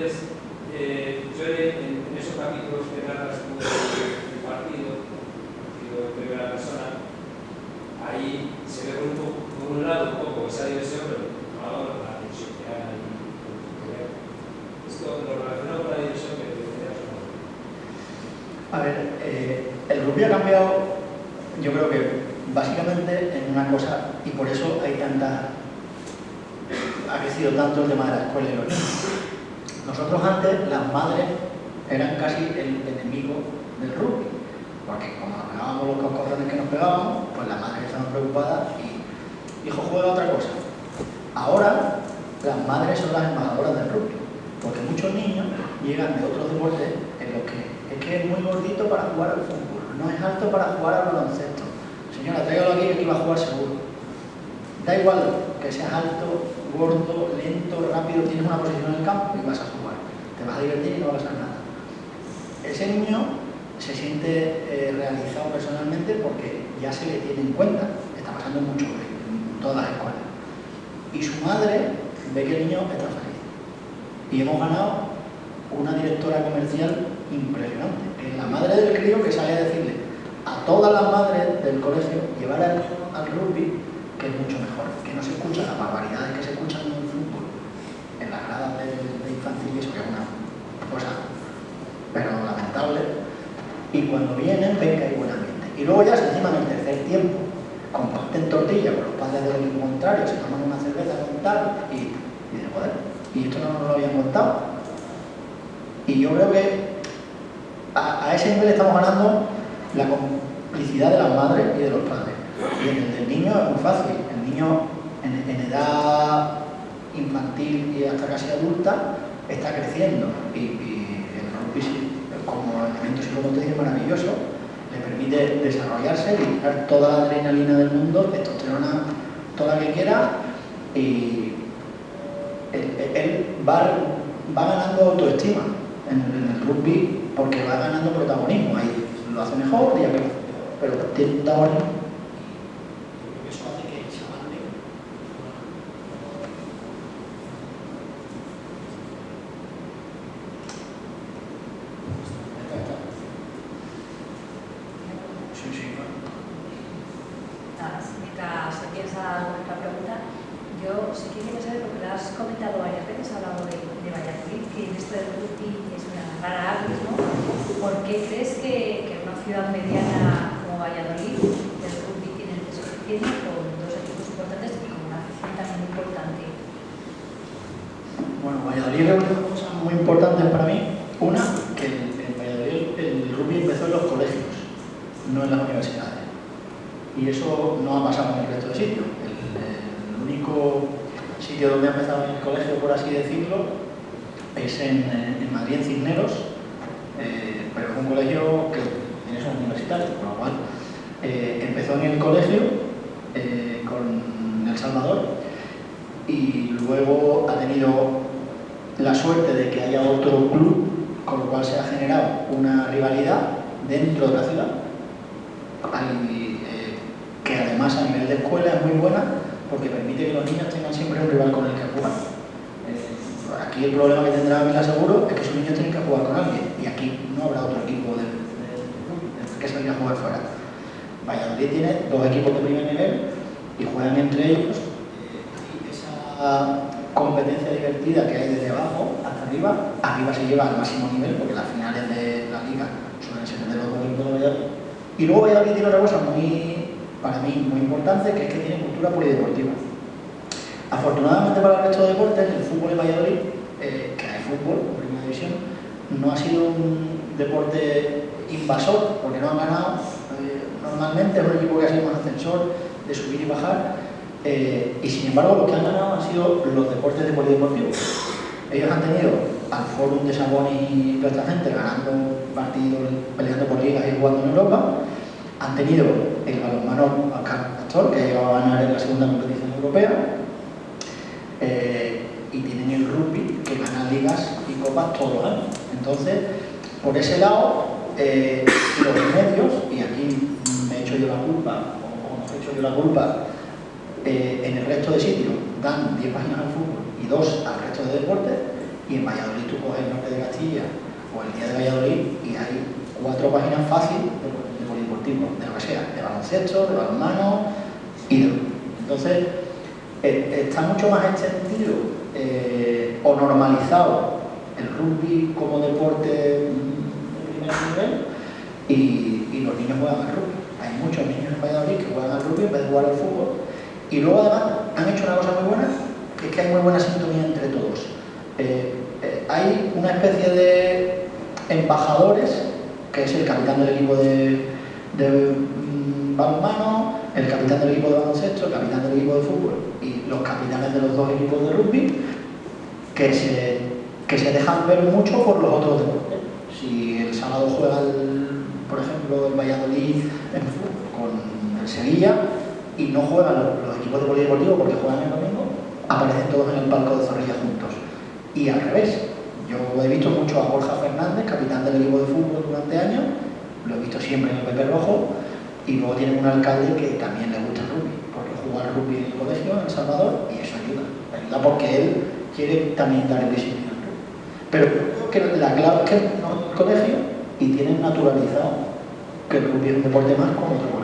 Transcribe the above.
Entonces, eh, yo en, en, esos capítulos que narras tú del partido, partido de primera persona, ahí se ve por un, poco, un lado un poco esa diversión, pero lado la tensión que hay. Esto lo relacionado con la diversión que decías. A ver, eh, el rugby ha cambiado, yo creo que básicamente en una cosa, y por eso hay tanta. ha crecido tanto el tema de la escuela y los nosotros antes, las madres eran casi el enemigo del rugby, porque como nos pegábamos los coscorrones que nos pegábamos, pues las madres estaban preocupadas y, hijo, juega otra cosa. Ahora, las madres son las embajadoras del rugby, porque muchos niños llegan de otros deportes en los que es que es muy gordito para jugar al fútbol, no es alto para jugar al baloncesto. Señora, tráigalo aquí que aquí va a jugar seguro. Da igual que seas alto, gordo, lento, rápido, tienes una posición en el campo y vas a jugar te vas a divertir y no va a nada. Ese niño se siente eh, realizado personalmente porque ya se le tiene en cuenta, está pasando mucho en todas las escuelas. Y su madre ve que el niño está feliz. Y hemos ganado una directora comercial impresionante. Es la madre del crío que sale a decirle a todas las madres del colegio llevar al rugby, que es mucho mejor, que no se escuchan las barbaridades que se escuchan en el fútbol, en las gradas de, de infantil, eso que es una cosa, pero lamentable. Y cuando vienen, ven que hay buen ambiente. Y luego ya se encima en el tercer tiempo, comparten tortilla con los padres del contrario, se toman una cerveza con tal, y, y dicen, joder, y esto no nos lo habían contado. Y yo creo que a, a ese nivel estamos ganando la complicidad de las madres y de los padres. Y en el del niño es muy fácil. El niño en, edad infantil y hasta casi adulta está creciendo. Y, el rugby como elemento psicomotriz maravilloso, le permite desarrollarse, liberar toda la adrenalina del mundo, testosterona toda la que quiera. Y él, va, va, ganando autoestima en, el rugby porque va ganando protagonismo, ahí lo hace mejor pero tiene un protagonismo sí que saber, porque lo has comentado varias veces, has hablado de, Valladolid, que esto de Rugby es una rara avis, ¿no? ¿Por qué crees que, que una ciudad mediana como Valladolid, el rugby tiene el peso que con dos equipos importantes y con una afición también importante? Bueno, Valladolid representa cosas muy importantes para mí. Una, que en Valladolid el rugby empezó en los colegios, no en las universidades. Y eso no ha pasado en el resto de sitios. El único sitio donde ha empezado mi colegio, por así decirlo, es en, eh, Madrid, en Cisneros, eh, pero fue un colegio que es universitario, con lo cual eh, empezó en el colegio con El Salvador y luego ha tenido la suerte de que haya otro club, con lo cual se ha generado una rivalidad dentro de la ciudad, que además a nivel de escuela es muy buena porque permite que los niños tengan siempre un rival con el que jugar. Aquí el problema que tendrá Vila Seguro es que sus niños tienen que jugar con alguien y aquí no habrá otro equipo del, del, que salir a jugar fuera. Valladolid tiene dos equipos de primer nivel y juegan entre ellos y esa competencia divertida que hay desde abajo hasta arriba, arriba se lleva al máximo nivel porque las finales de la liga suelen ser de los dos equipos de Valladolid. Y luego Valladolid tiene otra cosa muy para mí muy importante, que es que tiene cultura polideportiva. Afortunadamente para el resto de deportes, el fútbol en Valladolid, eh, que hay fútbol primera división, no ha sido un deporte invasor, porque no han ganado. Eh, normalmente es un equipo que ha sido un ascensor de subir y bajar, eh, y sin embargo los que han ganado han sido los deportes de polideportivo. Ellos han tenido al Forum de Sabón y toda esta gente ganando partidos, peleando por ligas y jugando en Europa, han tenido el balonmano Actor, que ha llegado a ganar en la segunda competición europea, eh, y tienen el rugby, que gana ligas y copas todos los años. Entonces, por ese lado, eh, los medios, y aquí me he hecho yo la culpa, o nos he hecho yo la culpa, eh, en el resto de sitios dan 10 páginas al fútbol y 2 al resto de deportes, y en Valladolid tú coges el norte de Castilla o el día de Valladolid y hay cuatro páginas fáciles de, de polideportivo, de lo que sea, de baloncesto, de balonmano y de... Entonces, eh, está mucho más extendido eh, o normalizado el rugby como deporte de primer nivel y, los niños juegan al rugby. Hay muchos niños en Valladolid que juegan al rugby en vez jugar al fútbol. Y luego además han hecho una cosa muy buena, que es que hay muy buena sintonía entre todos. Eh, hay una especie de embajadores, que es el capitán del equipo de, mm, balonmano, el capitán del equipo de baloncesto, el capitán del equipo de fútbol y los capitanes de los dos equipos de rugby, que se, que se dejan ver mucho por los otros deportes. Si el sábado juega, por ejemplo, el Valladolid en fútbol con el Sevilla y no juegan los, los equipos de polideportivo porque juegan el domingo, aparecen todos en el palco de Zorrilla juntos. Y al revés, yo he visto mucho a Borja Fernández, capitán del equipo de fútbol durante años, lo he visto siempre en el Pepe Rojo, y luego tienen un alcalde que también le gusta el rugby, porque juega al rugby en el colegio, en El Salvador, y eso ayuda. Ayuda porque él quiere también dar el visibilidad al rugby. Pero creo que la clave es que no en el colegio y tienen naturalizado que el rugby es un deporte más como otro